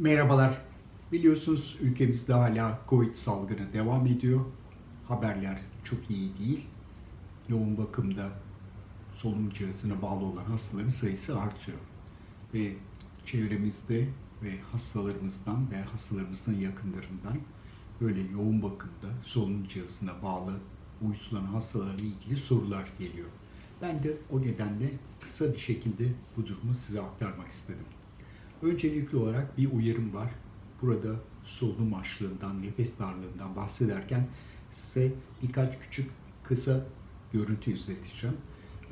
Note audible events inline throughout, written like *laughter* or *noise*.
Merhabalar. Biliyorsunuz ülkemizde hala Covid salgını devam ediyor. Haberler çok iyi değil. Yoğun bakımda solunum cihazına bağlı olan hastaların sayısı artıyor. Ve çevremizde ve hastalarımızdan ve hastalarımızın yakınlarından böyle yoğun bakımda solunum cihazına bağlı uyutulan hastalarla ilgili sorular geliyor. Ben de o nedenle kısa bir şekilde bu durumu size aktarmak istedim. Öncelikli olarak bir uyarım var. Burada solunum açlığından, nefes darlığından bahsederken size birkaç küçük kısa görüntü izleteceğim.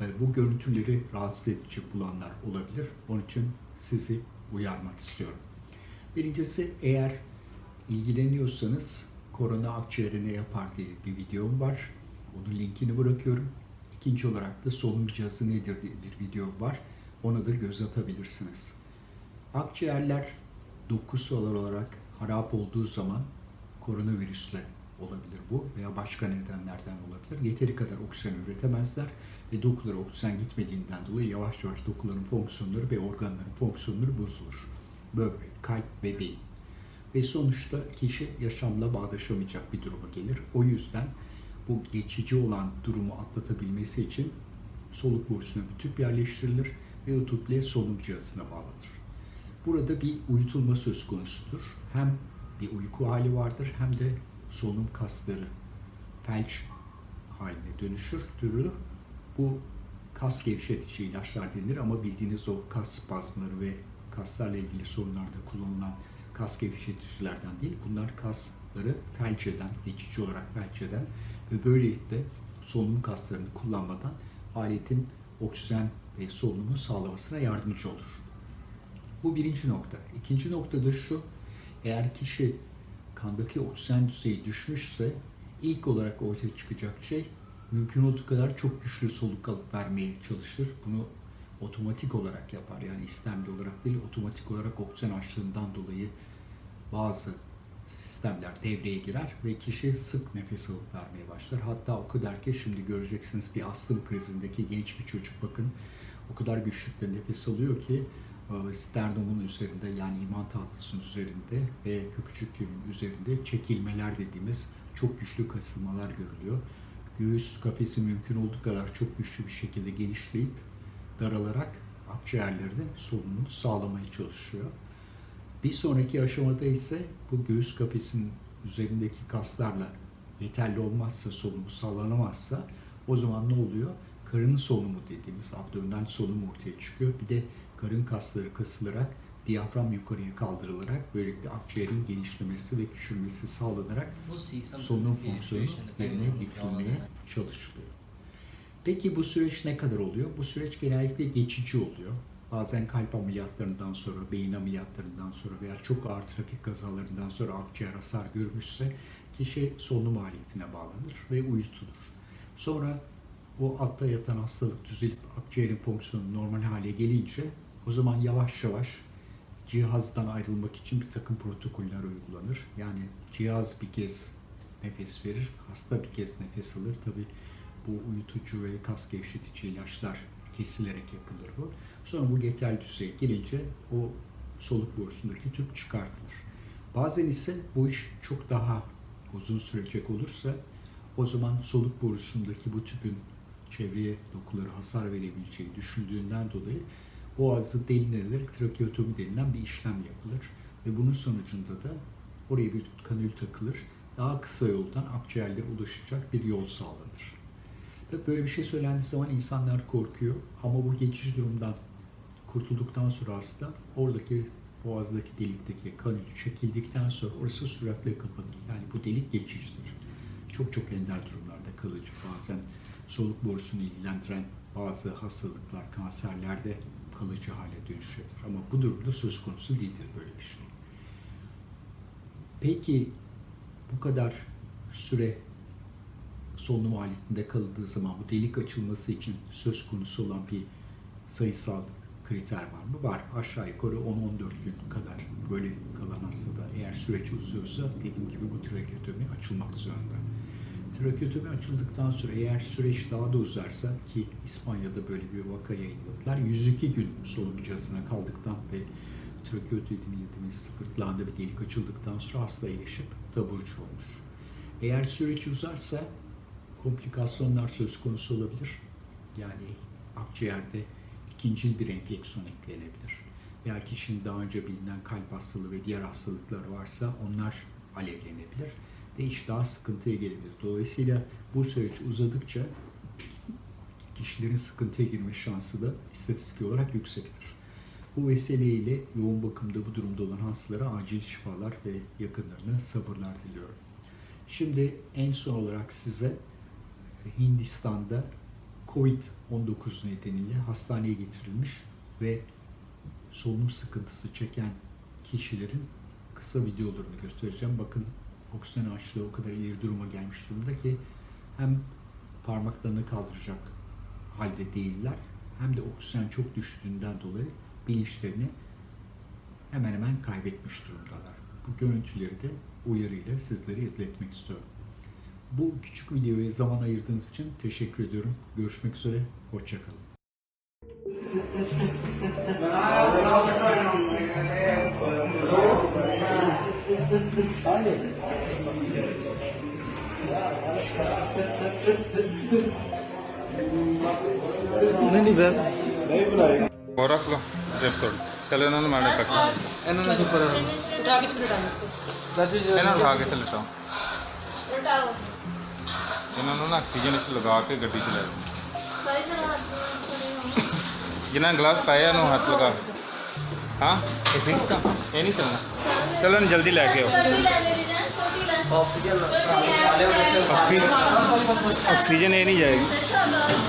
Ee, Bu görüntüleri rahatsız edici bulanlar olabilir. Onun için sizi uyarmak istiyorum. Birincisi eğer ilgileniyorsanız korona akciğere ne yapar diye bir videom var. Onun linkini bırakıyorum. İkinci olarak da solunum cihazı nedir diye bir video var. Ona da göz atabilirsiniz. Akciğerler dokusal olarak harap olduğu zaman koronavirüsle olabilir bu veya başka nedenlerden olabilir. Yeteri kadar oksijen üretemezler ve dokulara oksijen gitmediğinden dolayı yavaş yavaş dokuların fonksiyonları ve organların fonksiyonları bozulur. Böbrek, kalp ve beyin. Ve sonuçta kişi yaşamla bağdaşamayacak bir duruma gelir. O yüzden bu geçici olan durumu atlatabilmesi için soluk borusuna bir tüp yerleştirilir ve o tüple solunum cihazına bağlanır. Burada bir uyutulma söz konusudur. Hem bir uyku hali vardır hem de solunum kasları felç haline dönüşür, dürülür. Bu kas gevşetici ilaçlar denir ama bildiğiniz o kas spazmları ve kaslarla ilgili sorunlarda kullanılan kas gevşeticilerden değil. Bunlar kasları felç eden, geçici olarak felç eden ve böylelikle solunum kaslarını kullanmadan aletin oksijen ve solunumu sağlamasına yardımcı olur. Bu birinci nokta. İkinci nokta da şu, eğer kişi kandaki oksijen düzeyi düşmüşse ilk olarak ortaya çıkacak şey mümkün olduğu kadar çok güçlü soluk alıp vermeye çalışır. Bunu otomatik olarak yapar. Yani istemli olarak değil, otomatik olarak oksijen açlığından dolayı bazı sistemler devreye girer ve kişi sık nefes alıp vermeye başlar. Hatta o kadar ki şimdi göreceksiniz bir astım krizindeki genç bir çocuk bakın o kadar güçlükle nefes alıyor ki sternumun üzerinde yani iman tahtasının üzerinde ve köpücük kemiğinin üzerinde çekilmeler dediğimiz çok güçlü kasılmalar görülüyor. Göğüs kafesi mümkün olduğu kadar çok güçlü bir şekilde genişleyip daralarak akciğerlerde solunumunu sağlamaya çalışıyor. Bir sonraki aşamada ise bu göğüs kafesinin üzerindeki kaslarla yeterli olmazsa, solunumu sağlanamazsa o zaman ne oluyor? Karın solunumu dediğimiz abdominal solunum ortaya çıkıyor. Bir de karın kasları kasılarak diyafram yukarıya kaldırılarak böylelikle akciğerin genişlemesi ve küçülmesi sağlanarak solunum fonksiyonu yerine getirilmeye çalışılıyor. Peki bu süreç ne kadar oluyor? Bu süreç genellikle geçici oluyor. Bazen kalp ameliyatlarından sonra, beyin ameliyatlarından sonra veya çok ağır trafik kazalarından sonra akciğer hasar görmüşse kişi solunum aletine bağlanır ve uyutulur. Sonra bu altta yatan hastalık düzelip akciğerin fonksiyonu normal hale gelince o zaman yavaş yavaş cihazdan ayrılmak için bir takım protokoller uygulanır. Yani cihaz bir kez nefes verir, hasta bir kez nefes alır. Tabi bu uyutucu ve kas gevşetici ilaçlar kesilerek yapılır bu. Sonra bu yeterli düzeye gelince o soluk borusundaki tüp çıkartılır. Bazen ise bu iş çok daha uzun sürecek olursa o zaman soluk borusundaki bu tüpün çevreye dokuları hasar verebileceği düşündüğünden dolayı boğazı delinerek trakeotomi denilen bir işlem yapılır. Ve bunun sonucunda da oraya bir kanül takılır. Daha kısa yoldan akciğerlere ulaşacak bir yol sağlanır. Tabii böyle bir şey söylendiği zaman insanlar korkuyor ama bu geçici durumdan kurtulduktan sonra hasta oradaki boğazdaki delikteki kanül çekildikten sonra orası süratle kapanır. Yani bu delik geçicidir. Çok çok ender durumlarda kalıcı. Bazen soluk borusunu ilgilendiren bazı hastalıklar, kanserlerde kalıcı hale dönüşebilir. Ama bu durumda söz konusu değildir böyle bir şey. Peki bu kadar süre solunum aletinde kalındığı zaman bu delik açılması için söz konusu olan bir sayısal kriter var mı? Var. Aşağı yukarı 10-14 gün kadar böyle kalan hastada eğer süreç uzuyorsa dediğim gibi bu trakeotomi açılmak zorunda. Trakeotomi açıldıktan sonra eğer süreç daha da uzarsa ki İspanya'da böyle bir vaka yayınladılar. 102 gün solunum cihazına kaldıktan ve trakeotomi dediğimiz gırtlağında bir delik açıldıktan sonra hasta iyileşip taburcu olur. Eğer süreç uzarsa komplikasyonlar söz konusu olabilir. Yani akciğerde ikinci bir enfeksiyon eklenebilir. Veya kişinin daha önce bilinen kalp hastalığı ve diğer hastalıkları varsa onlar alevlenebilir iş daha sıkıntıya gelebilir. Dolayısıyla bu süreç uzadıkça kişilerin sıkıntıya girme şansı da istatistik olarak yüksektir. Bu vesileyle yoğun bakımda bu durumda olan hastalara acil şifalar ve yakınlarına sabırlar diliyorum. Şimdi en son olarak size Hindistan'da Covid-19 nedeniyle hastaneye getirilmiş ve solunum sıkıntısı çeken kişilerin kısa videolarını göstereceğim. Bakın oksijen açlığı o kadar ileri duruma gelmiş durumda ki hem parmaklarını kaldıracak halde değiller hem de oksijen çok düştüğünden dolayı bilinçlerini hemen hemen kaybetmiş durumdalar. Bu görüntüleri de uyarıyla sizlere izletmek istiyorum. Bu küçük videoya zaman ayırdığınız için teşekkür ediyorum. Görüşmek üzere, hoşçakalın. *laughs* ਨਹੀਂ ਨਹੀਂ ਬੈ ਹੋਰ ਰੱਖ ਲਓ ਡਿਪ ਤੋੜ। ਚਲ ਇਹਨਾਂ ਨੂੰ ਮਾੜਾ ਕੱਟ। ਇਹਨਾਂ ਨੂੰ ਸੁਪਰ ਉਠਾ ਕੇ ਸਪਰੇਟ ਆਉਂਦਾ ਰਾਜੂ ਜੀ ਇਹਨਾਂ ਨੂੰ ਉਠਾ ਕੇ ਥੱਲੇ ਲਟਾਓ ਉਠਾਓ ਇਹਨਾਂ ਨੂੰ ਨਾ ਆਕਸੀਜਨ ਵਿੱਚ ਲਗਾ ਕੇ ਗੱਡੀ 'ਚ ਲੈ ਜਾਓ। ਜਿਨ੍ਹਾਂ ਗਲਾਸ ਪਾਇਆ ਇਹਨੂੰ ਹੱਥ ਲਗਾ। हाँ? ये नहीं चलना। चलो ना जल्दी लेके आओ। ऑक्सीजन ऑक्सीजन ये नहीं जाएगी।